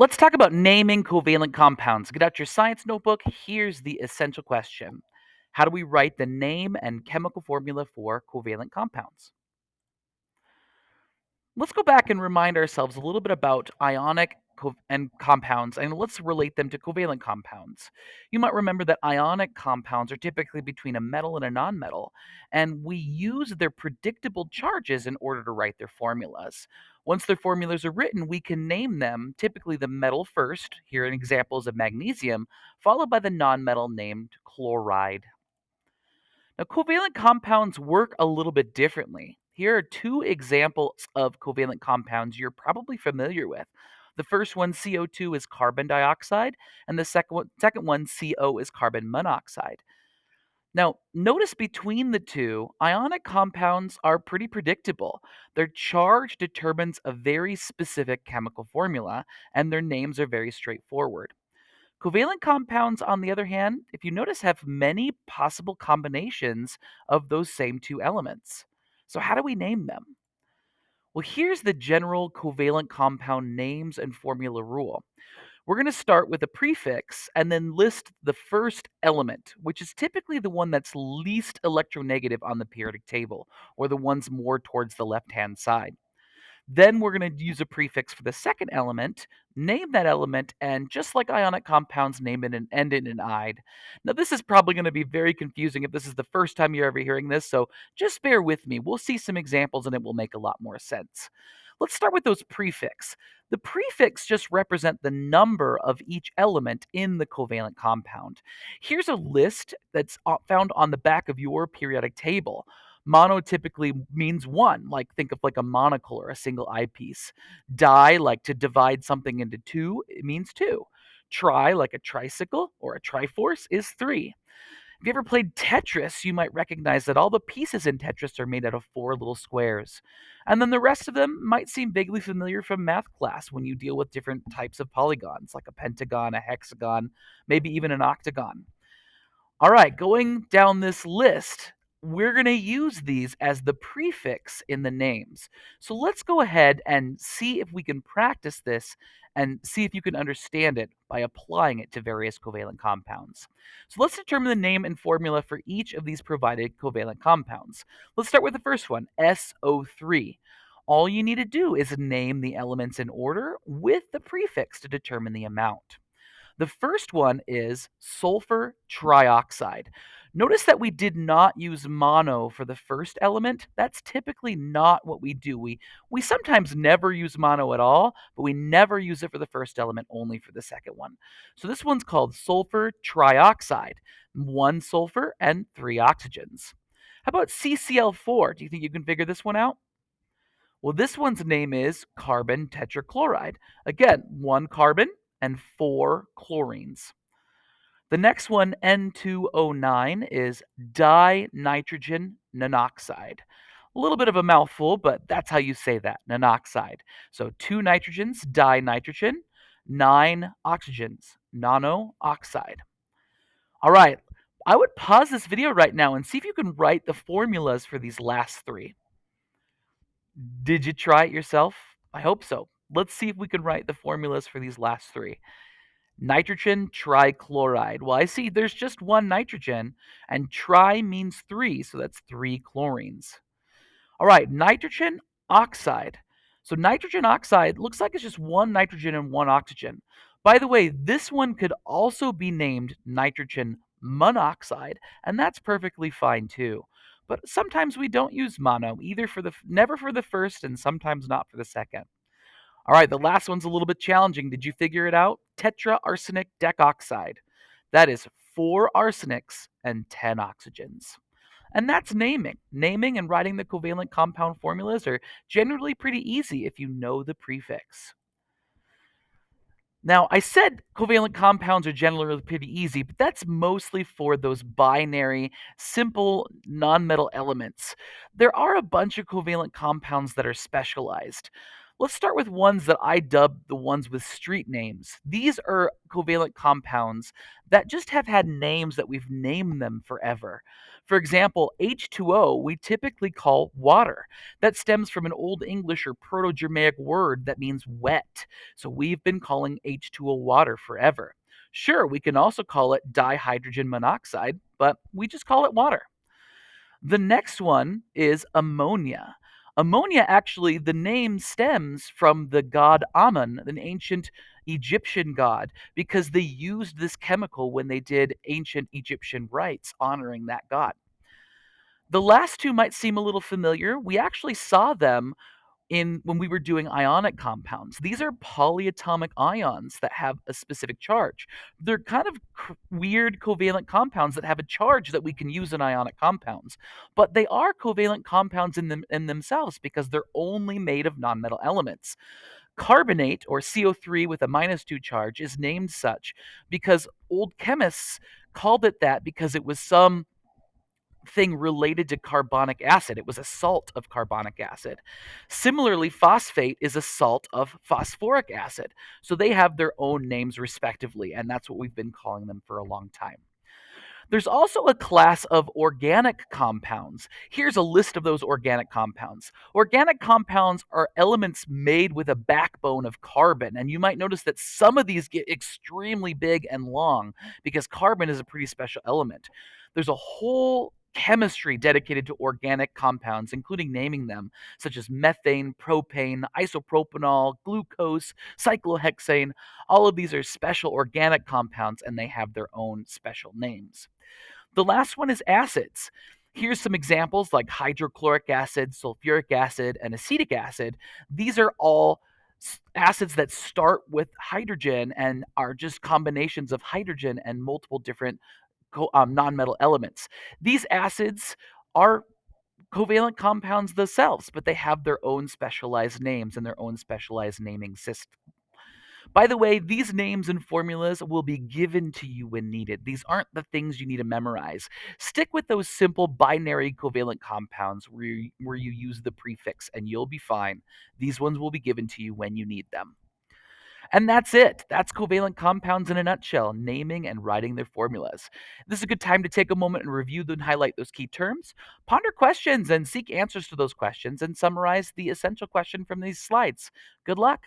Let's talk about naming covalent compounds. Get out your science notebook. Here's the essential question How do we write the name and chemical formula for covalent compounds? Let's go back and remind ourselves a little bit about ionic co- and compounds, and let's relate them to covalent compounds. You might remember that ionic compounds are typically between a metal and a nonmetal, and we use their predictable charges in order to write their formulas. Once their formulas are written, we can name them, typically the metal first, here in examples of magnesium, followed by the nonmetal named chloride. Now, covalent compounds work a little bit differently. Here are two examples of covalent compounds you're probably familiar with. The first one, CO2, is carbon dioxide, and the second one, second one, CO, is carbon monoxide. Now, notice between the two, ionic compounds are pretty predictable. Their charge determines a very specific chemical formula, and their names are very straightforward. Covalent compounds, on the other hand, if you notice, have many possible combinations of those same two elements. So, how do we name them? Well, here's the general covalent compound names and formula rule. We're going to start with a prefix and then list the first element, which is typically the one that's least electronegative on the periodic table, or the ones more towards the left hand side. Then we're going to use a prefix for the second element, name that element, and just like ionic compounds, name it and end it in "ide." Now, this is probably going to be very confusing if this is the first time you're ever hearing this, so just bear with me. We'll see some examples and it will make a lot more sense. Let's start with those prefix. The prefix just represent the number of each element in the covalent compound. Here's a list that's uh, found on the back of your periodic table. Mono typically means one, like think of like a monocle or a single eyepiece. Di, like to divide something into two, it means two. Tri, like a tricycle or a triforce, is three. If you ever played Tetris, you might recognize that all the pieces in Tetris are made out of four little squares. And then the rest of them might seem vaguely familiar from math class when you deal with different types of polygons, like a pentagon, a hexagon, maybe even an octagon. All right, going down this list, we're going to use these as the prefix in the names. So let's go ahead and see if we can practice this and see if you can understand it by applying it to various covalent compounds. So let's determine the name and formula for each of these provided covalent compounds. Let's start with the first one, SO3. All you need to do is name the elements in order with the prefix to determine the amount. The first one is sulfur trioxide. Notice that we did not use mono for the first element. That's typically not what we do. We we sometimes never use mono at all, but we never use it for the first element, only for the second one. So this one's called sulfur trioxide. One sulfur and three oxygens. How about CCl4? Do you think you can figure this one out? Well, this one's name is carbon tetrachloride. Again, one carbon and four chlorines. The next one, N2O9, is dinitrogen nonoxide. A little bit of a mouthful, but that's how you say that, nonoxide. So two nitrogens, dinitrogen, nine oxygens, nonoxide. All right, I would pause this video right now and see if you can write the formulas for these last three. Did you try it yourself? I hope so. Let's see if we can write the formulas for these last three. Nitrogen trichloride. Well, I see there's just one nitrogen, and tri means three, so that's three chlorines. All right, nitrogen oxide. So nitrogen oxide looks like it's just one nitrogen and one oxygen. By the way, this one could also be named nitrogen monoxide, and that's perfectly fine too. But sometimes we don't use mono, either for the never for the first and sometimes not for the second. All right, the last one's a little bit challenging. Did you figure it out? Tetra Tetraarsenic decoxide. That is four arsenics and 10 oxygens. And that's naming. Naming and writing the covalent compound formulas are generally pretty easy if you know the prefix. Now, I said covalent compounds are generally pretty easy, but that's mostly for those binary, simple nonmetal elements. There are a bunch of covalent compounds that are specialized. Let's start with ones that I dub the ones with street names. These are covalent compounds that just have had names that we've named them forever. For example, H2O we typically call water. That stems from an Old English or Proto Germanic word that means wet. So we've been calling H2O water forever. Sure, we can also call it dihydrogen monoxide, but we just call it water. The next one is ammonia. Ammonia actually, the name stems from the god Amun, an ancient Egyptian god, because they used this chemical when they did ancient Egyptian rites honoring that god. The last two might seem a little familiar. We actually saw them in when we were doing ionic compounds. These are polyatomic ions that have a specific charge. They're kind of weird covalent compounds that have a charge that we can use in ionic compounds, but they are covalent compounds in them in themselves because they're only made of nonmetal elements. Carbonate or CO3 with a minus 2 charge is named such because old chemists called it that because it was some thing related to carbonic acid. It was a salt of carbonic acid. Similarly, phosphate is a salt of phosphoric acid. So they have their own names respectively, and that's what we've been calling them for a long time. There's also a class of organic compounds. Here's a list of those organic compounds. Organic compounds are elements made with a backbone of carbon, and you might notice that some of these get extremely big and long because carbon is a pretty special element. There's a whole chemistry dedicated to organic compounds, including naming them, such as methane, propane, isopropanol, glucose, cyclohexane. All of these are special organic compounds and they have their own special names. The last one is acids. Here's some examples like hydrochloric acid, sulfuric acid, and acetic acid. These are all acids that start with hydrogen and are just combinations of hydrogen and multiple different um, nonmetal elements. These acids are covalent compounds themselves, but they have their own specialized names and their own specialized naming system. By the way, these names and formulas will be given to you when needed. These aren't the things you need to memorize. Stick with those simple binary covalent compounds where you, where you use the prefix and you'll be fine. These ones will be given to you when you need them. And that's it. That's covalent compounds in a nutshell, naming and writing their formulas. This is a good time to take a moment and review and highlight those key terms, ponder questions and seek answers to those questions, and summarize the essential question from these slides. Good luck.